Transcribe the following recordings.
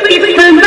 different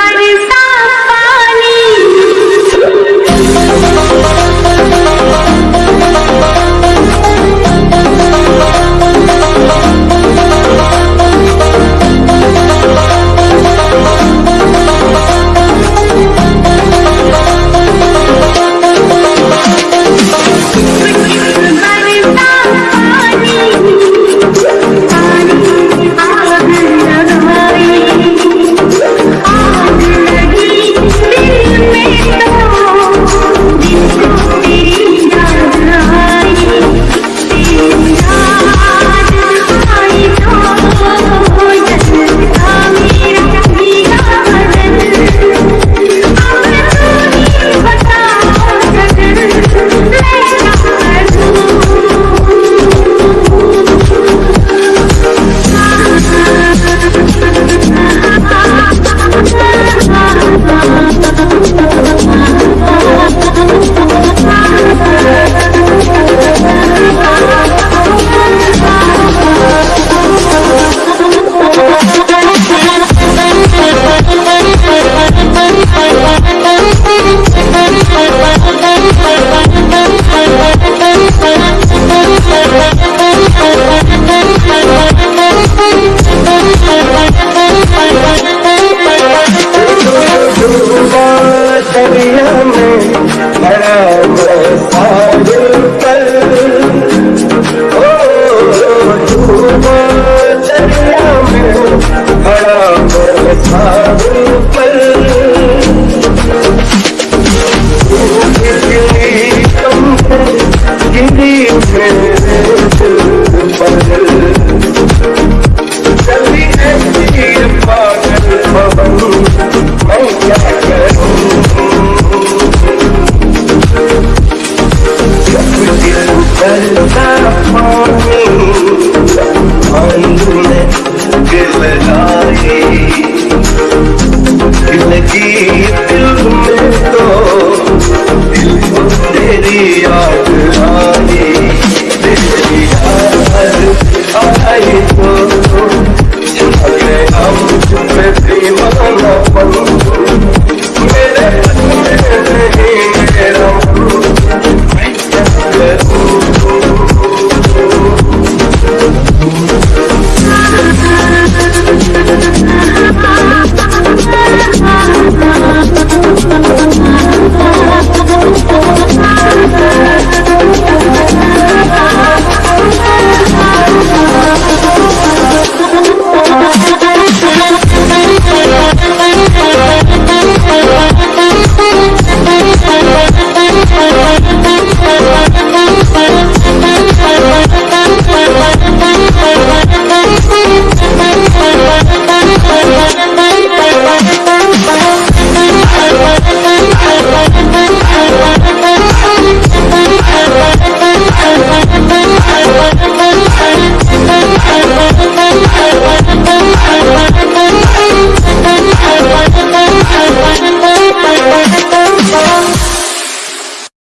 दरिया में भरा सागर पर। ओ डूबा दरिया में, भरा सागर पर। कितनी कम गिरी में time Thank you.